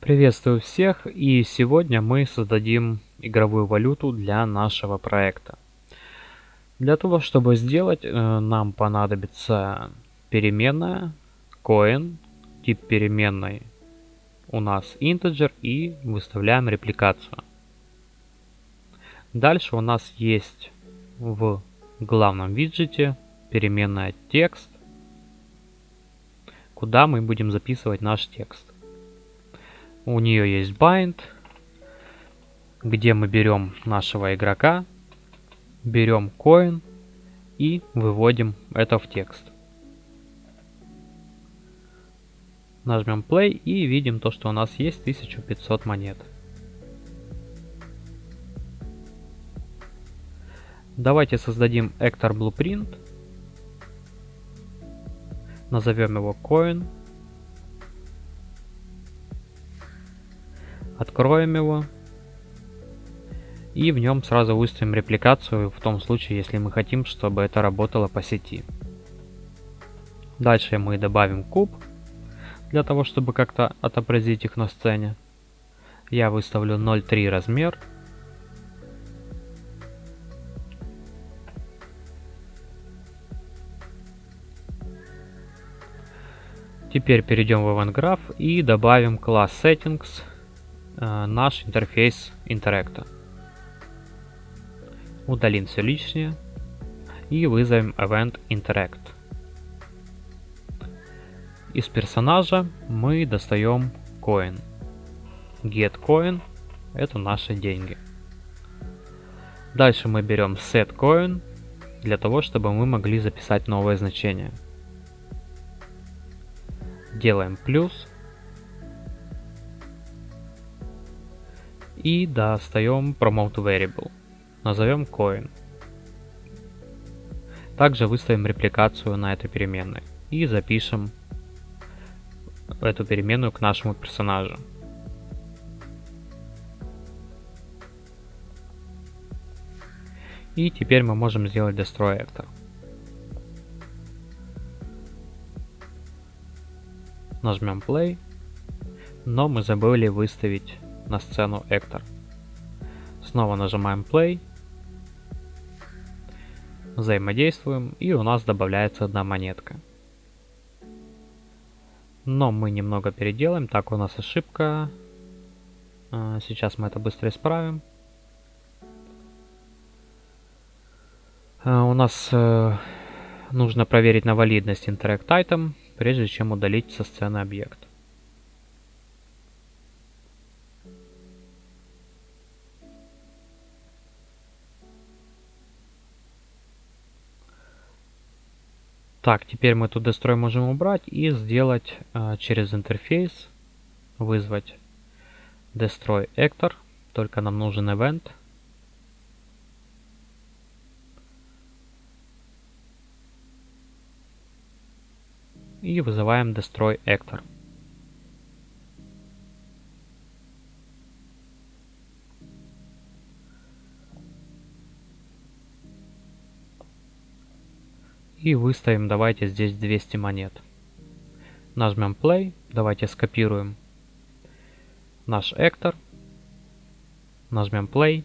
Приветствую всех и сегодня мы создадим игровую валюту для нашего проекта. Для того, чтобы сделать, э, нам понадобится переменная coin, тип переменной у нас integer и выставляем репликацию. Дальше у нас есть в главном виджете переменная текст, куда мы будем записывать наш текст. У нее есть bind, где мы берем нашего игрока, берем coin и выводим это в текст. Нажмем play и видим то, что у нас есть 1500 монет. Давайте создадим Actor Blueprint. Назовем его Coin. Откроем его. И в нем сразу выставим репликацию в том случае, если мы хотим, чтобы это работало по сети. Дальше мы добавим куб, для того, чтобы как-то отобразить их на сцене. Я выставлю 0.3 размер. Теперь перейдем в Event Graph и добавим класс Settings наш интерфейс Interacta. Удалим все лишнее и вызовем Event Interact. Из персонажа мы достаем coin. Get coin это наши деньги. Дальше мы берем set coin для того, чтобы мы могли записать новое значение. Делаем плюс. И достаем promote variable. Назовем coin. Также выставим репликацию на этой переменной. И запишем эту переменную к нашему персонажу. И теперь мы можем сделать Destroy Actor. Нажмем Play, но мы забыли выставить на сцену Actor. Снова нажимаем Play, взаимодействуем и у нас добавляется одна монетка. Но мы немного переделаем. Так, у нас ошибка. А, сейчас мы это быстро исправим. А, у нас э, нужно проверить на валидность Interact Item, прежде чем удалить со сцены объект. Так, теперь мы тут destroy можем убрать и сделать э, через интерфейс, вызвать destroy actor, только нам нужен event. И вызываем destroy actor. И выставим, давайте здесь 200 монет. Нажмем play, давайте скопируем наш эктор. Нажмем play.